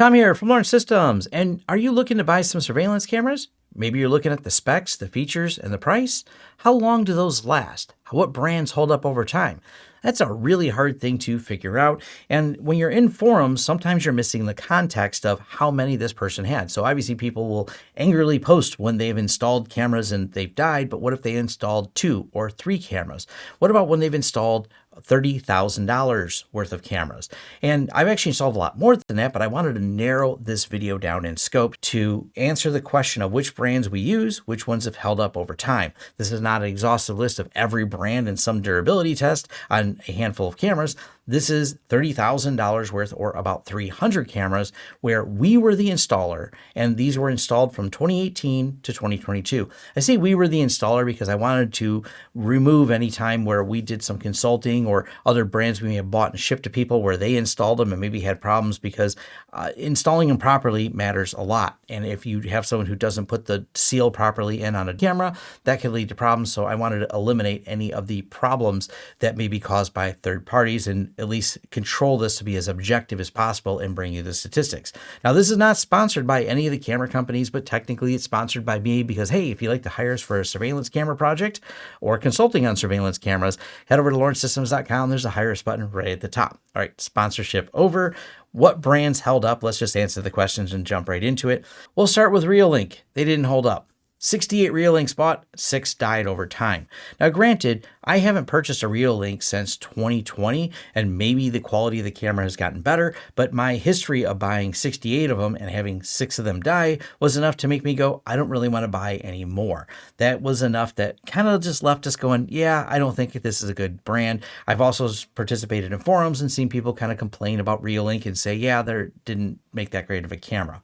Tom here from Lawrence Systems. And are you looking to buy some surveillance cameras? Maybe you're looking at the specs, the features, and the price. How long do those last? What brands hold up over time? That's a really hard thing to figure out. And when you're in forums, sometimes you're missing the context of how many this person had. So obviously people will angrily post when they've installed cameras and they've died, but what if they installed two or three cameras? What about when they've installed $30,000 worth of cameras. And I've actually installed a lot more than that, but I wanted to narrow this video down in scope to answer the question of which brands we use, which ones have held up over time. This is not an exhaustive list of every brand and some durability test on a handful of cameras. This is $30,000 worth or about 300 cameras where we were the installer and these were installed from 2018 to 2022. I say we were the installer because I wanted to remove any time where we did some consulting or other brands we may have bought and shipped to people where they installed them and maybe had problems because uh, installing them properly matters a lot. And if you have someone who doesn't put the seal properly in on a camera, that could lead to problems. So I wanted to eliminate any of the problems that may be caused by third parties and at least control this to be as objective as possible and bring you the statistics. Now, this is not sponsored by any of the camera companies, but technically it's sponsored by me because, hey, if you'd like to hire us for a surveillance camera project or consulting on surveillance cameras, head over to lawrencesystems.com. There's a hire us button right at the top. All right, sponsorship over. What brands held up? Let's just answer the questions and jump right into it. We'll start with Reolink. They didn't hold up. 68 Reolinks bought, 6 died over time. Now granted, I haven't purchased a Reolink since 2020 and maybe the quality of the camera has gotten better, but my history of buying 68 of them and having 6 of them die was enough to make me go, I don't really want to buy any more. That was enough that kind of just left us going, yeah, I don't think this is a good brand. I've also participated in forums and seen people kind of complain about Reolink and say, yeah, they didn't make that great of a camera.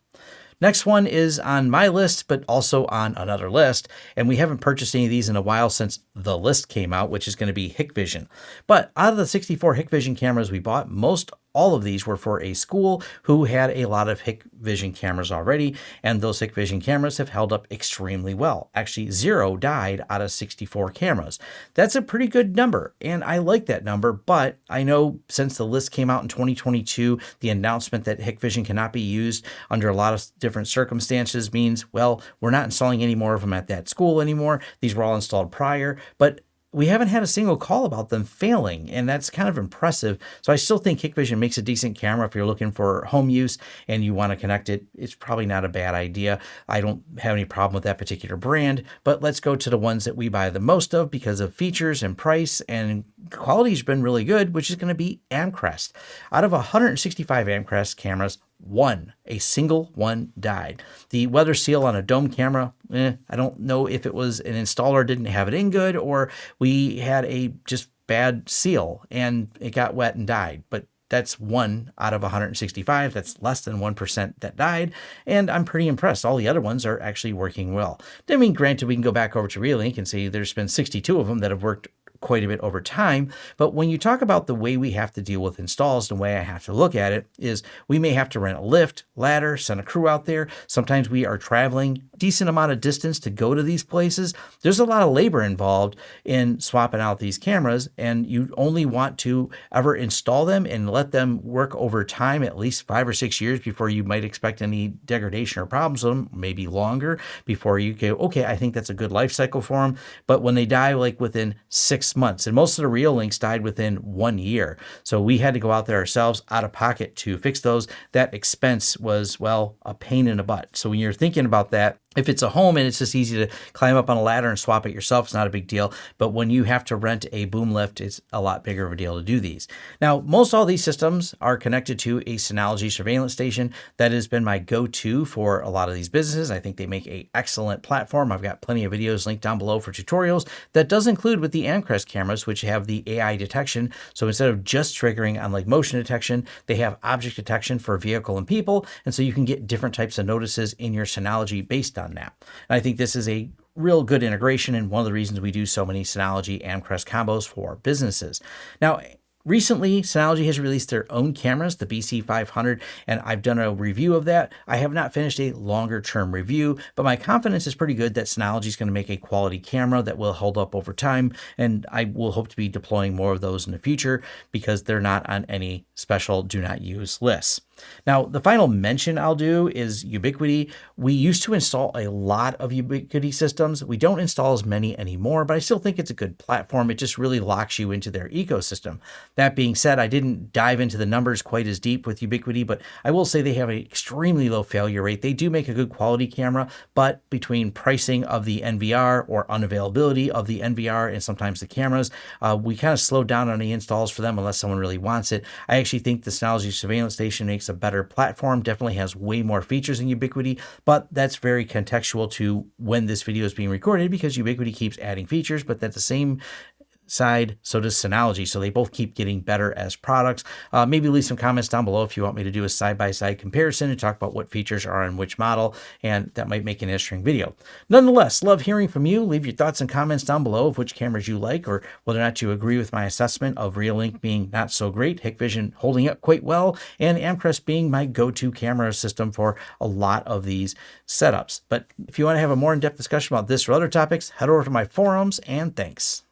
Next one is on my list, but also on another list. And we haven't purchased any of these in a while since the list came out, which is going to be Hikvision. But out of the 64 Hikvision cameras we bought, most all of these were for a school who had a lot of Hikvision cameras already, and those Hikvision cameras have held up extremely well. Actually, zero died out of 64 cameras. That's a pretty good number, and I like that number, but I know since the list came out in 2022, the announcement that Hikvision cannot be used under a lot of different circumstances means, well, we're not installing any more of them at that school anymore. These were all installed prior, but we haven't had a single call about them failing, and that's kind of impressive. So I still think Hikvision makes a decent camera if you're looking for home use and you want to connect it. It's probably not a bad idea. I don't have any problem with that particular brand, but let's go to the ones that we buy the most of because of features and price and quality has been really good, which is going to be Amcrest. Out of 165 Amcrest cameras, one, a single one died. The weather seal on a dome camera, eh, I don't know if it was an installer didn't have it in good or we had a just bad seal and it got wet and died. But that's one out of 165. That's less than 1% that died. And I'm pretty impressed. All the other ones are actually working well. I mean, granted, we can go back over to Reolink and see there's been 62 of them that have worked quite a bit over time. But when you talk about the way we have to deal with installs, the way I have to look at it is we may have to rent a lift, ladder, send a crew out there. Sometimes we are traveling decent amount of distance to go to these places. There's a lot of labor involved in swapping out these cameras and you only want to ever install them and let them work over time, at least five or six years before you might expect any degradation or problems with them, maybe longer before you go, okay, I think that's a good life cycle for them. But when they die like within six months and most of the Reolinks died within one year. So we had to go out there ourselves out of pocket to fix those. That expense was, well, a pain in the butt. So when you're thinking about that, if it's a home and it's just easy to climb up on a ladder and swap it yourself, it's not a big deal. But when you have to rent a boom lift, it's a lot bigger of a deal to do these. Now, most all these systems are connected to a Synology surveillance station. That has been my go-to for a lot of these businesses. I think they make a excellent platform. I've got plenty of videos linked down below for tutorials. That does include with the Amcrest cameras, which have the AI detection. So instead of just triggering on like motion detection, they have object detection for vehicle and people. And so you can get different types of notices in your Synology based on on that. And I think this is a real good integration and one of the reasons we do so many Synology Amcrest combos for businesses. Now, Recently, Synology has released their own cameras, the BC500, and I've done a review of that. I have not finished a longer term review, but my confidence is pretty good that Synology is going to make a quality camera that will hold up over time, and I will hope to be deploying more of those in the future because they're not on any special do not use lists. Now, the final mention I'll do is Ubiquiti. We used to install a lot of Ubiquiti systems. We don't install as many anymore, but I still think it's a good platform. It just really locks you into their ecosystem. That being said, I didn't dive into the numbers quite as deep with Ubiquiti, but I will say they have an extremely low failure rate. They do make a good quality camera, but between pricing of the NVR or unavailability of the NVR and sometimes the cameras, uh, we kind of slowed down on the installs for them unless someone really wants it. I actually think the Synology surveillance station makes a better platform, definitely has way more features than Ubiquiti, but that's very contextual to when this video is being recorded because Ubiquiti keeps adding features, but at the same side, so does Synology. So they both keep getting better as products. Uh, maybe leave some comments down below if you want me to do a side-by-side -side comparison and talk about what features are on which model, and that might make an interesting video. Nonetheless, love hearing from you. Leave your thoughts and comments down below of which cameras you like or whether or not you agree with my assessment of Reolink being not so great, Hikvision holding up quite well, and Amcrest being my go-to camera system for a lot of these setups. But if you want to have a more in-depth discussion about this or other topics, head over to my forums, and thanks.